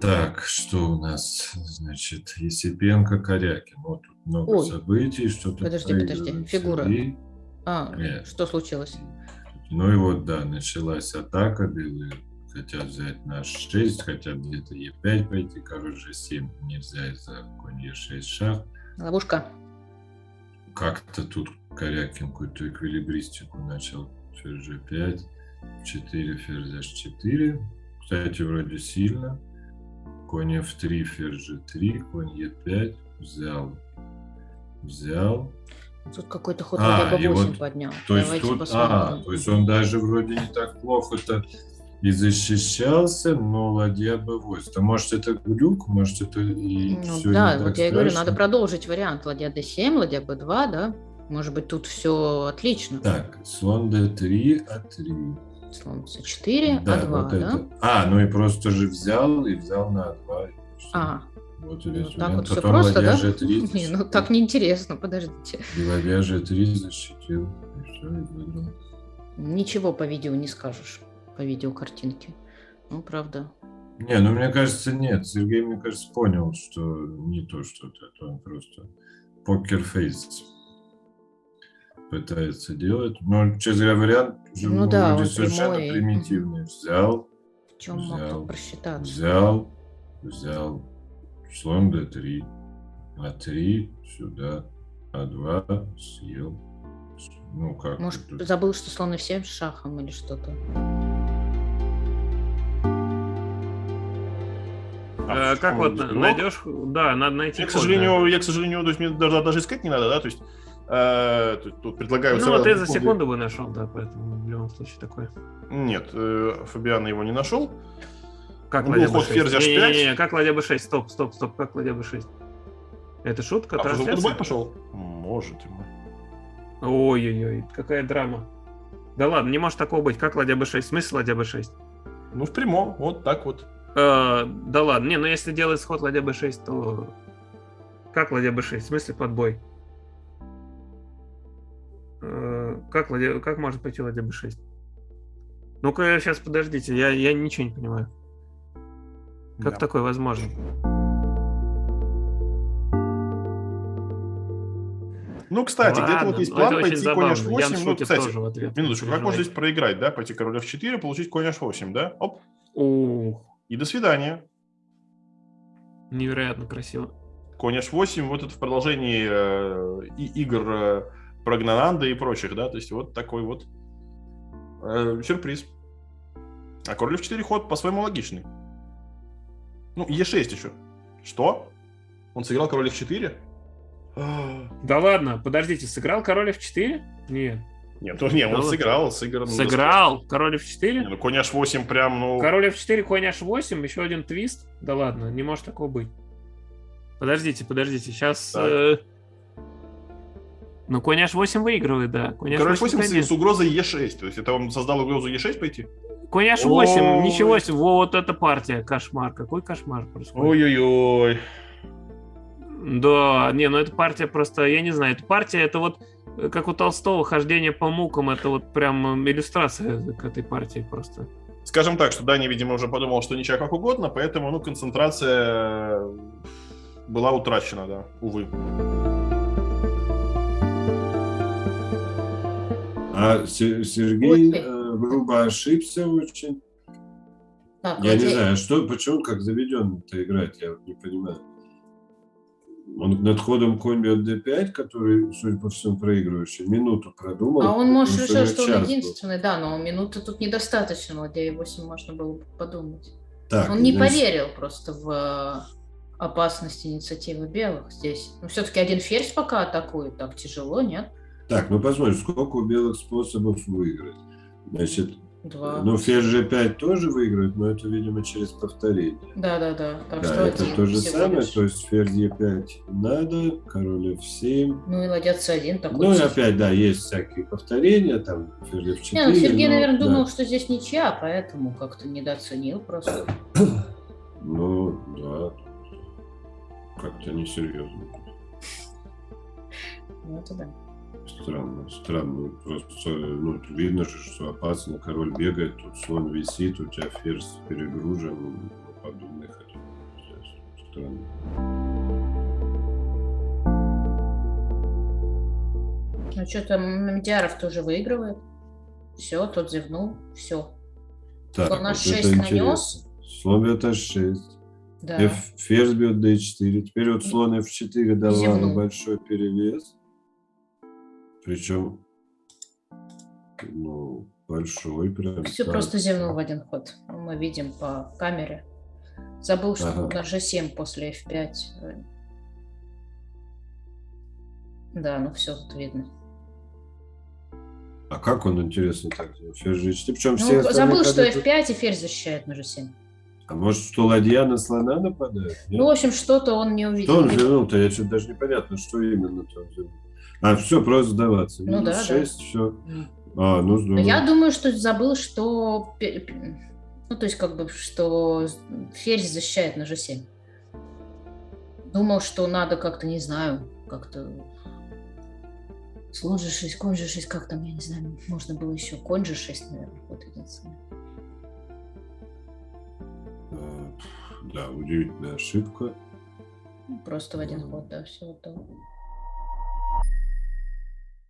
Так, что у нас, значит, Есипенко, Корякин. Вот тут много Ой. событий, что-то Подожди, подожди, фигура. цари. А, Нет. что случилось? Ну и вот, да, началась атака, белые хотят взять наш 6, хотят где-то Е5 пойти, король G7 нельзя из-за конь Е6 шах. Ловушка. Как-то тут Корякин какую-то эквилибристику начал. Ферзь G5, 4, ферзь H4. Кстати, вроде сильно. Конь F3, ферзь G3, конь Е5. Взял. Взял. Тут какой-то ход А, ладья и b8 вот, поднял. То есть Давайте тут, посмотрим. а, то есть он даже вроде не так плохо-то и защищался, но ладья b8. То может это глюк, может это и Ну всё да, не вот так я и говорю, надо продолжить вариант ладья d7, ладья b2, да? Может быть, тут все отлично. Так, слон d3, а3. Слон c4, Да, а2, вот да? это. А, ну и просто же взял и взял на А2. и всё. А, вот ну, так вот все просто, да? G3 Не, ну так неинтересно, подождите. Ладья G3 защитил. И все, и выиграл. Ничего по видео не скажешь, по видео картинке. Ну, правда. Не, ну мне кажется, нет. Сергей, мне кажется, понял, что не то что-то, это он просто покерфейс пытается делать. Но, честно говоря, вариант Ну да, вроде он совершенно прямой. примитивный. Взял, В чем мог Взял. просчитаться? взял, взял. Слон d3, а3, сюда, а2, съел. Ну как? Может, тут? забыл, что слон f7 с шахом или что-то? Э, как вот найдешь, да, надо найти. Я, к сожалению, я, к сожалению, то есть мне даже, даже искать не надо, да, то есть тут, тут предлагаю... Ну, сразу вот ты за секунду бы нашел, да, поэтому в любом случае такое. Нет, э, Фабиан его не нашел. Как Ну, ладья ход b6? ферзь H5. Не-не-не, как ладья b6? Стоп, стоп, стоп, как ладья b6? Это шутка, А трансляция? пошел? Может. ему. Ой-ой-ой, какая драма. Да ладно, не может такого быть. Как ладья b6? Смысл ладья b6? Ну, в прямом, вот так вот. Э, да ладно, не, ну если делать сход ладья b6, то как ладья b6? В смысле подбой? Э, как, ладья, как может пойти ладья b6? Ну-ка, сейчас подождите, я, я ничего не понимаю. Как Да. такое возможно? Ну, кстати, где-то вот есть ну, план пойти конь забавно. Ян h8. Ну, кстати, тоже в ответ. минуточку, как можно здесь проиграть, да? Пойти король f4, получить конь h8, да? Оп, Ух, и до свидания. невероятно красиво. Конь h8, вот это в продолжении э, и- игр э, про Гнананда и прочих, да? То есть вот такой вот э, сюрприз. А король f4 ход по-своему логичный. Ну, e6 еще. Что? Он сыграл король f4? Да ладно, подождите, сыграл король f4? Нет. Нет, ну, не, он сыграл, сыграл. ну, Сыграл король Не, f4? ну, конь h8 прям, ну... Король f4, конь h8, еще один твист? Да ладно, не может такого быть. Подождите, подождите, сейчас... Так. Ну, конь h8 выигрывает, да. Конь Король h8, f8 с, конечно. с угрозой e6. То есть это он создал угрозу e6 пойти? Конь h8, Ой. ничего себе, вот эта партия, кошмар. Какой кошмар происходит? Ой-ой-ой. Да, не, ну эта партия просто, я не знаю, эта партия, это вот э, как у Толстого хождение по мукам, это вот прям э, иллюстрация к этой партии просто. Скажем так, что Дани, видимо, уже подумал, что ничего как угодно, поэтому, ну, концентрация была утрачена, да, увы. А Се- Сергей Ой. э, грубо ошибся очень. Так, Я не ладья- знаю, что, почему как заведен-то играть, я вот не понимаю. Он над ходом конь бьет d5, который, судя по всему, проигрывающий, минуту продумал. А он, может, решил, что он час был. единственный, да, но минуты тут недостаточно, ладья e8 можно было бы подумать. Так, Он не значит, поверил просто в э, опасность инициативы белых здесь. Ну, все-таки один ферзь пока атакует, так тяжело, нет? Так, ну посмотрим, сколько у белых способов выиграть. Значит, Два. ну ферзь g5 тоже выиграет, но это, видимо, через повторение. Да, да, да. Так да, что это то же самое, лишь. то есть ферзь e5 надо, король f7. Ну и ладья c1 такой. Ну и опять, да, есть всякие повторения, там ферзь f4. Не, ну Сергей, но, наверное, да. думал, что здесь ничья, поэтому как-то недооценил просто. Ну, да. Как-то несерьезно. Ну, это да. Странно, странно. Просто ну, видно же, что опасно. Король бегает, тут слон висит, у тебя ферзь перегружен. Ну, подобный ход. странно. Ну что там, Медиаров тоже выигрывает. Все, тот зевнул, все. Так, Слон вот H6 это нанес. интересно. Слон бьет H6. Да. F, ферзь бьет D4. Теперь вот слон F4 дал Зевнул. Лану большой перевес. Причем, ну, большой прям. Все так. просто зевнул в один ход. Мы видим по камере. Забыл, что Ага. на G7 после F5. э, Да, ну все тут видно. А как он, интересно, так? Ферзь G4. Причем Ну, все забыл, что ходы тут- F5 и ферзь защищает на G7. А может, что ладья на слона нападает? Нет? Ну, в общем, что-то он не увидел. Что он вернул-то? Я что-то даже непонятно, что именно там вернул. А, все, просто сдаваться. Ну да, да. 6, все. М. А, ну здорово. я думаю, что забыл, что... Ну, то есть, как бы, что ферзь защищает на G7. Думал, что надо как-то, не знаю, как-то... Слон G6, конь G6, как там, я не знаю, можно было еще конь G6, наверное, вот единственное. А, Да, удивительная ошибка. Ну, Просто в один ход, да, все готово.